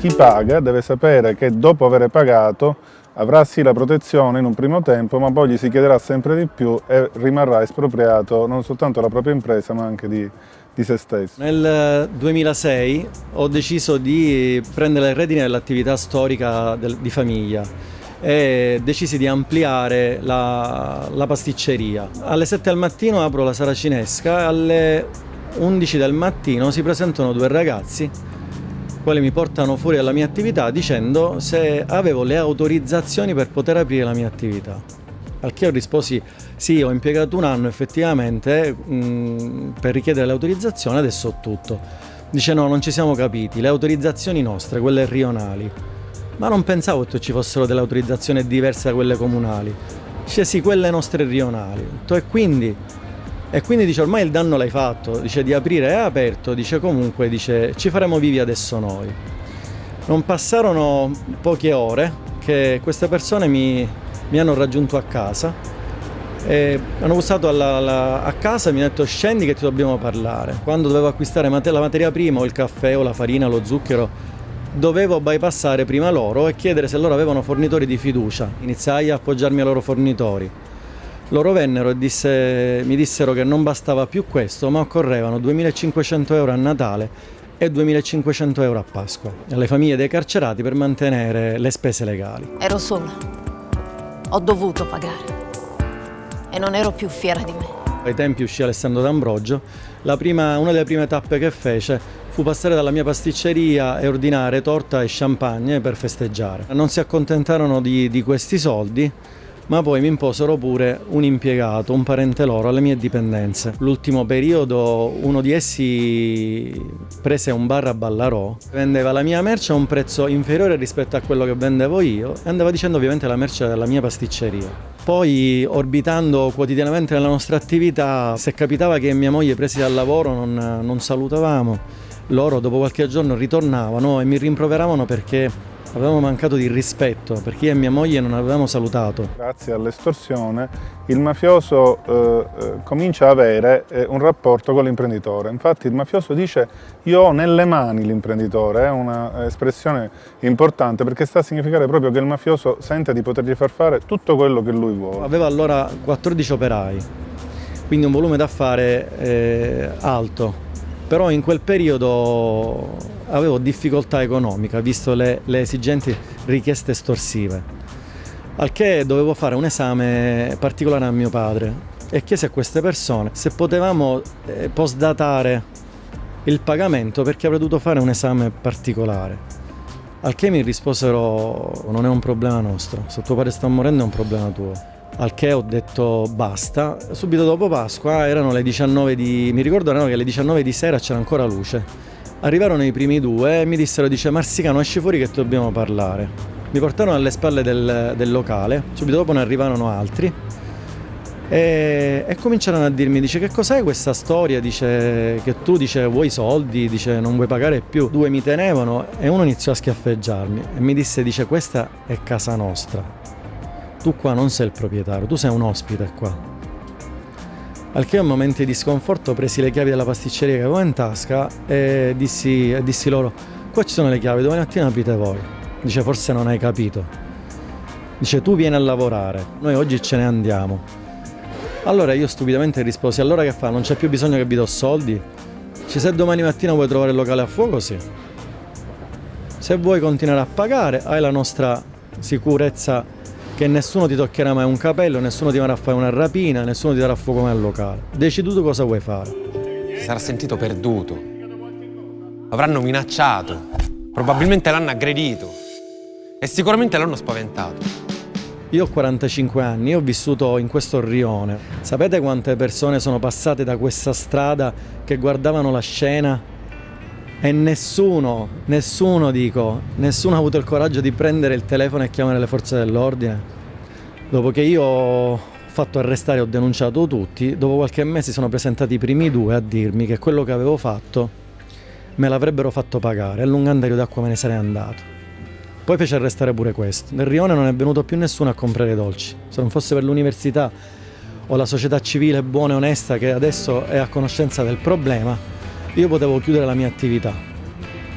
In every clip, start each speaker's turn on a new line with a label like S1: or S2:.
S1: chi paga deve sapere che dopo aver pagato avrà sì la protezione in un primo tempo, ma poi gli si chiederà sempre di più e rimarrà espropriato non soltanto la propria impresa, ma anche di, di se stesso.
S2: Nel 2006 ho deciso di prendere le redini dell'attività storica del, di famiglia e decisi di ampliare la, la pasticceria. Alle 7 del mattino apro la saracinesca, alle 11 del mattino si presentano due ragazzi quali mi portano fuori dalla mia attività dicendo se avevo le autorizzazioni per poter aprire la mia attività. Al che io risposi sì, ho impiegato un anno effettivamente mh, per richiedere l'autorizzazione, adesso ho tutto. Dice no, non ci siamo capiti, le autorizzazioni nostre, quelle rionali. Ma non pensavo che ci fossero delle autorizzazioni diverse da quelle comunali. Dice sì, quelle nostre rionali. E quindi e quindi dice ormai il danno l'hai fatto, dice di aprire è aperto, dice comunque dice ci faremo vivi adesso noi. Non passarono poche ore che queste persone mi, mi hanno raggiunto a casa e hanno bussato alla, alla, a casa e mi hanno detto scendi che ti dobbiamo parlare. Quando dovevo acquistare la materia prima o il caffè o la farina, lo zucchero, dovevo bypassare prima loro e chiedere se loro avevano fornitori di fiducia. Iniziai a appoggiarmi ai loro fornitori loro vennero e disse, mi dissero che non bastava più questo, ma occorrevano 2.500 euro a Natale e 2.500 euro a Pasqua alle famiglie dei carcerati per mantenere le spese legali.
S3: Ero sola, ho dovuto pagare e non ero più fiera di me.
S2: Ai tempi uscì Alessandro D'Ambrogio, una delle prime tappe che fece fu passare dalla mia pasticceria e ordinare torta e champagne per festeggiare. Non si accontentarono di, di questi soldi ma poi mi imposero pure un impiegato, un parente loro, alle mie dipendenze. L'ultimo periodo uno di essi prese un bar a Ballarò, vendeva la mia merce a un prezzo inferiore rispetto a quello che vendevo io e andava dicendo ovviamente la merce della mia pasticceria. Poi orbitando quotidianamente nella nostra attività, se capitava che mia moglie presi dal lavoro non, non salutavamo, loro dopo qualche giorno ritornavano e mi rimproveravano perché Avevamo mancato di rispetto perché io e mia moglie non avevamo salutato.
S1: Grazie all'estorsione il mafioso eh, eh, comincia a avere eh, un rapporto con l'imprenditore. Infatti il mafioso dice io ho nelle mani l'imprenditore, è un'espressione importante perché sta a significare proprio che il mafioso sente di potergli far fare tutto quello che lui vuole.
S2: Aveva allora 14 operai, quindi un volume d'affare eh, alto però in quel periodo avevo difficoltà economica visto le, le esigenti richieste estorsive al che dovevo fare un esame particolare a mio padre e chiesi a queste persone se potevamo eh, postdatare il pagamento perché avrei dovuto fare un esame particolare. Al che mi risposero non è un problema nostro, se tuo padre sta morendo è un problema tuo al che ho detto basta. Subito dopo Pasqua erano le 19 di... mi ricordo erano che alle 19 di sera c'era ancora luce. Arrivarono i primi due e mi dissero, dice Marsicano esci fuori che dobbiamo parlare. Mi portarono alle spalle del, del locale, subito dopo ne arrivarono altri e, e, cominciarono a dirmi, dice che cos'è questa storia, dice che tu dice vuoi soldi, dice non vuoi pagare più. Due mi tenevano e uno iniziò a schiaffeggiarmi e mi disse, dice questa è casa nostra tu qua non sei il proprietario, tu sei un ospite qua. Al che a momenti di sconforto presi le chiavi della pasticceria che avevo in tasca e dissi, e dissi loro qua ci sono le chiavi, domani mattina aprite voi. Dice forse non hai capito. Dice tu vieni a lavorare, noi oggi ce ne andiamo. Allora io stupidamente risposi allora che fa? Non c'è più bisogno che vi do soldi? Dice se domani mattina vuoi trovare il locale a fuoco sì. Se vuoi continuare a pagare hai la nostra sicurezza che nessuno ti toccherà mai un capello, nessuno ti farà fare una rapina, nessuno ti darà fuoco mai al locale. Decidi tu cosa vuoi fare.
S4: Si sarà sentito perduto. Avranno minacciato. Probabilmente l'hanno aggredito. E sicuramente l'hanno spaventato.
S2: Io ho 45 anni, ho vissuto in questo rione. Sapete quante persone sono passate da questa strada che guardavano la scena e nessuno, nessuno dico, nessuno ha avuto il coraggio di prendere il telefono e chiamare le forze dell'ordine. Dopo che io ho fatto arrestare e ho denunciato tutti, dopo qualche mese sono presentati i primi due a dirmi che quello che avevo fatto me l'avrebbero fatto pagare e lungandario d'acqua me ne sarei andato. Poi fece arrestare pure questo. Nel rione non è venuto più nessuno a comprare dolci. Se non fosse per l'università o la società civile buona e onesta che adesso è a conoscenza del problema, io potevo chiudere la mia attività,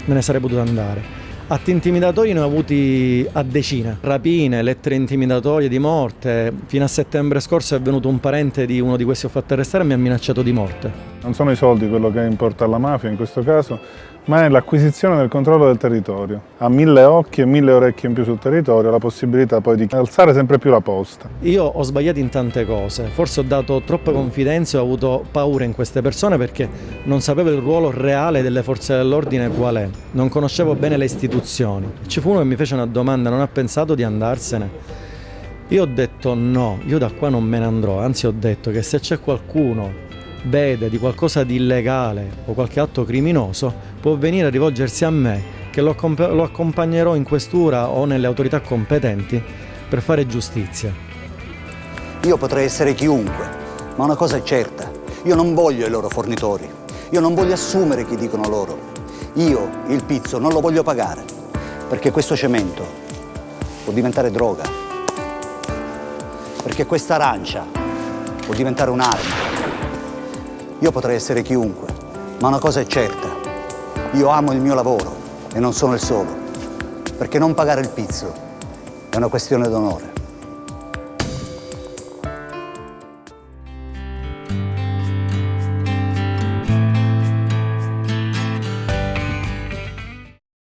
S2: me ne sarei potuto andare. Atti intimidatori ne ho avuti a decine, rapine, lettere intimidatorie di morte. Fino a settembre scorso è venuto un parente di uno di questi ho fatto arrestare e mi ha minacciato di morte.
S1: Non sono i soldi quello che importa alla mafia in questo caso, ma è l'acquisizione del controllo del territorio. Ha mille occhi e mille orecchie in più sul territorio, la possibilità poi di alzare sempre più la posta.
S2: Io ho sbagliato in tante cose, forse ho dato troppe confidenze, ho avuto paura in queste persone perché non sapevo il ruolo reale delle forze dell'ordine qual è, non conoscevo bene le istituzioni. Ci fu uno che mi fece una domanda, non ha pensato di andarsene? Io ho detto no, io da qua non me ne andrò, anzi ho detto che se c'è qualcuno vede di qualcosa di illegale o qualche atto criminoso, può venire a rivolgersi a me, che lo, lo accompagnerò in questura o nelle autorità competenti per fare giustizia.
S5: Io potrei essere chiunque, ma una cosa è certa, io non voglio i loro fornitori, io non voglio assumere chi dicono loro. Io il pizzo non lo voglio pagare, perché questo cemento può diventare droga, perché questa arancia può diventare un'arma. Io potrei essere chiunque, ma una cosa è certa, io amo il mio lavoro e non sono il solo, perché non pagare il pizzo è una questione d'onore.